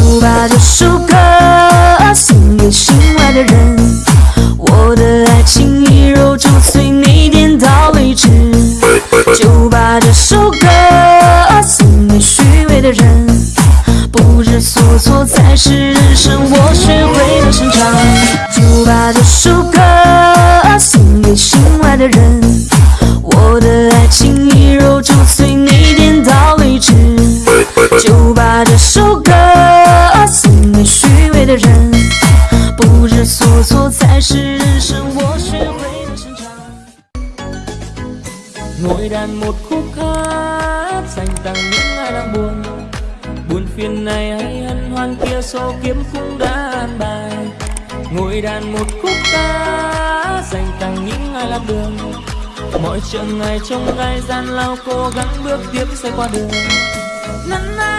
就把这首歌送给心外的人。我的爱情一如煮碎，你点到为止。就把这首歌送给虚伪的人。不知所措才是人生，我学会了成长。就把这首歌送给心外的人。我的爱情一的人。不知所措才是人生，我学会了成长。 Ngồi đàn một khúc hát dành tặng những ai đang buồn Buồn phiền này hay hân hoan kia số kiếm cũng đã an bài Ngồi đàn một khúc ca dành tặng những ai lạc đường Mọi chặng ngày trong gai gian lao cố gắng bước tiếp sẽ qua đường Na na na na na na